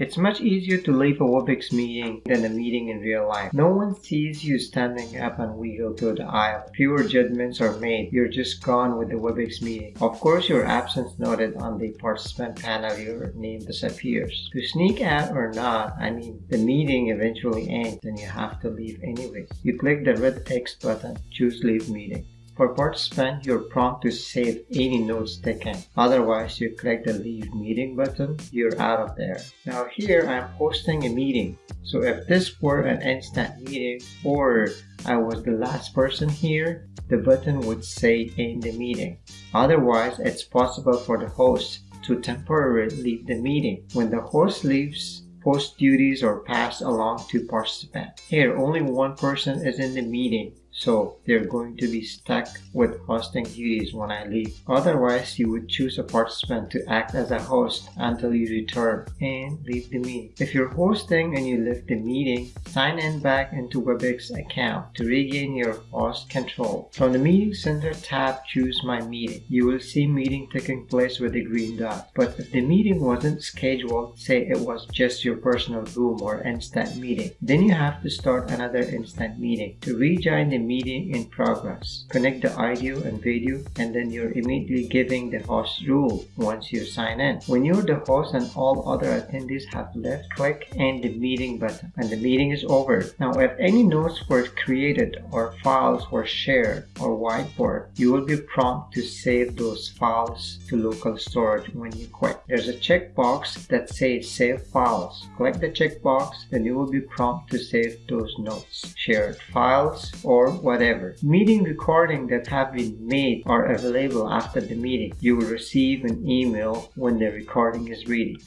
It's much easier to leave a WebEx meeting than a meeting in real life. No one sees you standing up and wiggle to the aisle. Fewer judgments are made. You're just gone with the WebEx meeting. Of course, your absence noted on the participant panel, your name disappears. To sneak out or not, I mean, the meeting eventually ends and you have to leave anyways. You click the red X button, choose leave meeting. For participant, you're prompted to save any notes taken. Otherwise, you click the leave meeting button, you're out of there. Now here, I'm hosting a meeting. So if this were an instant meeting or I was the last person here, the button would say end the meeting. Otherwise, it's possible for the host to temporarily leave the meeting. When the host leaves, post duties are passed along to participant. Here, only one person is in the meeting so they're going to be stuck with hosting duties when I leave. Otherwise, you would choose a participant to act as a host until you return and leave the meeting. If you're hosting and you leave the meeting, sign in back into WebEx account to regain your host control. From the Meeting Center tab, choose My Meeting. You will see meeting taking place with a green dot. But if the meeting wasn't scheduled, say it was just your personal room or instant meeting, then you have to start another instant meeting. To rejoin the meeting in progress. Connect the audio and video and then you're immediately giving the host rule once you sign in. When you're the host and all other attendees have left, click end the meeting button and the meeting is over. Now if any notes were created or files were shared or whiteboard, you will be prompted to save those files to local storage when you quit. There's a checkbox that says save files. Click the checkbox then you will be prompted to save those notes, shared files whatever. Meeting recording that have been made are available after the meeting. You will receive an email when the recording is ready.